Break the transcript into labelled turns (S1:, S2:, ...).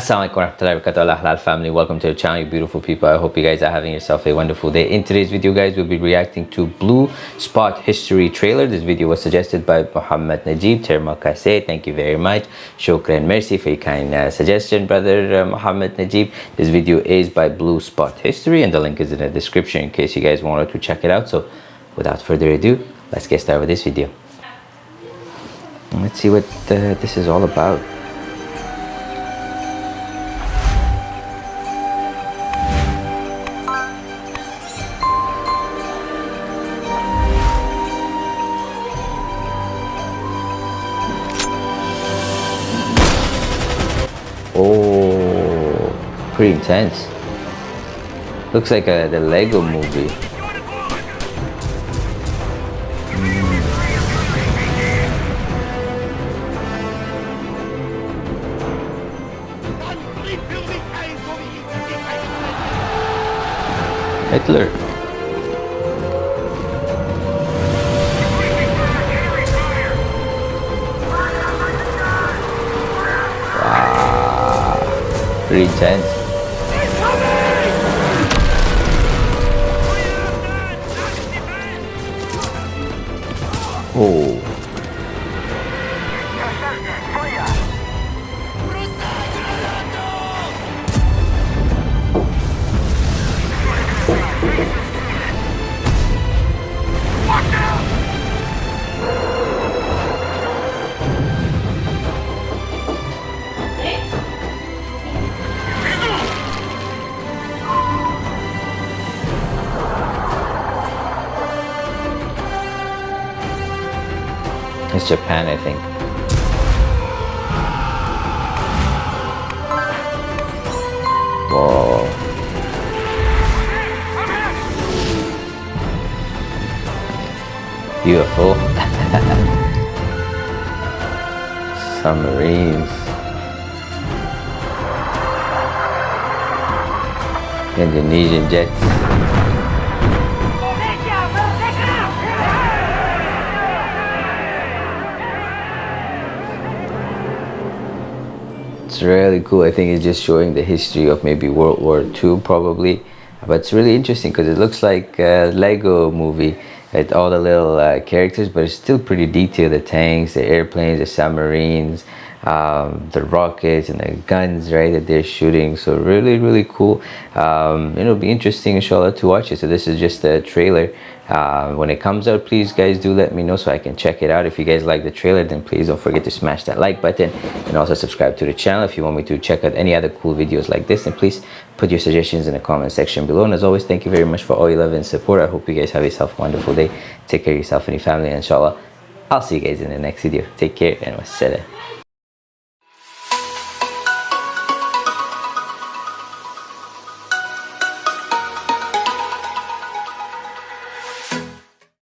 S1: Assalamualaikum warahmatullahi wabarakatuh. Family welcome to the channel you beautiful people. I hope you guys are having yourself a wonderful day. In today's video guys we'll be reacting to blue spot history trailer. This video was suggested by Muhammad Najib Terma Kase thank you very much. Shukran mercy for your kind uh, suggestion brother uh, Muhammad Najib. This video is by blue spot history and the link is in the description in case you guys wanted to check it out. So without further ado let's get started with this video. Let's see what uh, this is all about pretty intense. Looks like a, the Lego movie. Mm. Hitler. pretty intense. 哦。It's Japan, I think. Whoa. Beautiful. Submarines. Indonesian jets. Really cool. I think it's just showing the history of maybe world war ii probably. But it's really interesting because it looks like a lego movie with all the little uh, characters but it's still pretty detailed. The tanks the airplanes the submarines um, the rockets and the guns right that they're shooting. So really really cool. Um, it'll be interesting inshallah to watch it. So this is just a trailer. Uh, when it comes out please guys do let me know so I can check it out. If you guys like the trailer then please don't forget to smash that like button and also subscribe to the channel if you want me to check out any other cool videos like this. And please put your suggestions in the comment section below. And as always thank you very much for all your love and support. I hope you guys have yourself a wonderful day. Take care of yourself and your family inshallah. I'll see you guys in the next video. Take care and wassalam